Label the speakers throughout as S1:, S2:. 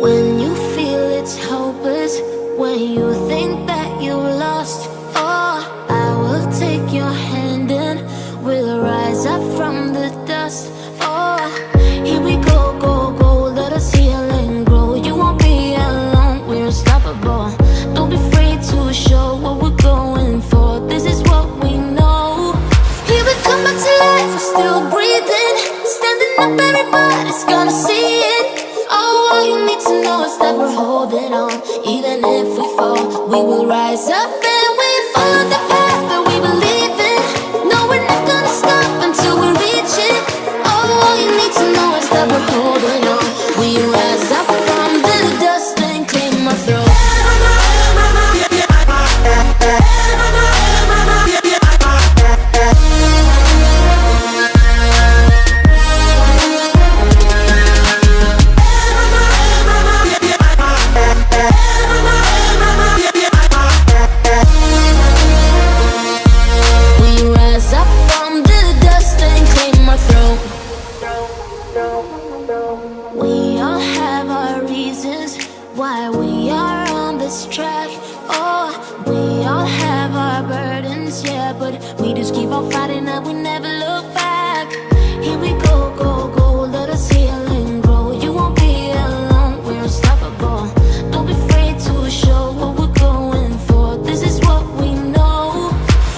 S1: When you feel it's hopeless, when you think that you lost, oh, I will take your hand and we'll rise up from the dust. Oh, here we go, go, go, let us heal and grow. You won't be alone, we're unstoppable. Don't be afraid to show what we're going for. This is what we know. Here we come back to life, we're still breathing, standing up, everybody's gonna see it. Rise up and we follow the path that we believe in. No, we're not gonna stop until we reach it. Oh, all you need to know is that we're holding on. We rise up why we are on this track. Oh, we all have our burdens, yeah, but we just keep on fighting and we never look back. Here we go, go, go, let us heal and grow. You won't be alone, we're unstoppable. Don't be afraid to show what we're going for. This is what we know.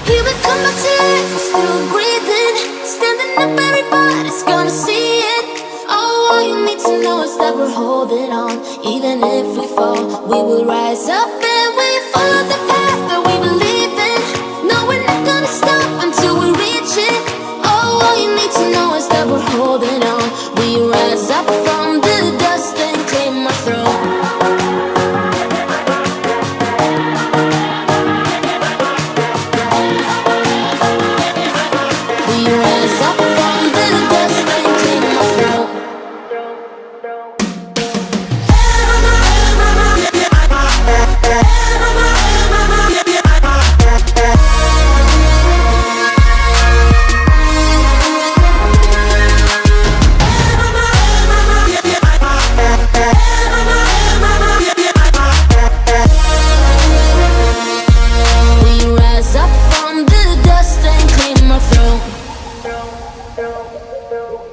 S1: Here we come back to life, still breathing, standing up, everybody's gonna see knows that we're holding on. Even if we fall, we will rise up and we follow the path that we believe in. No, we're not gonna stop until we reach it. Oh, all you need to know is that we're holding on. We rise up from the dust and claim our throne. We rise não, não, não.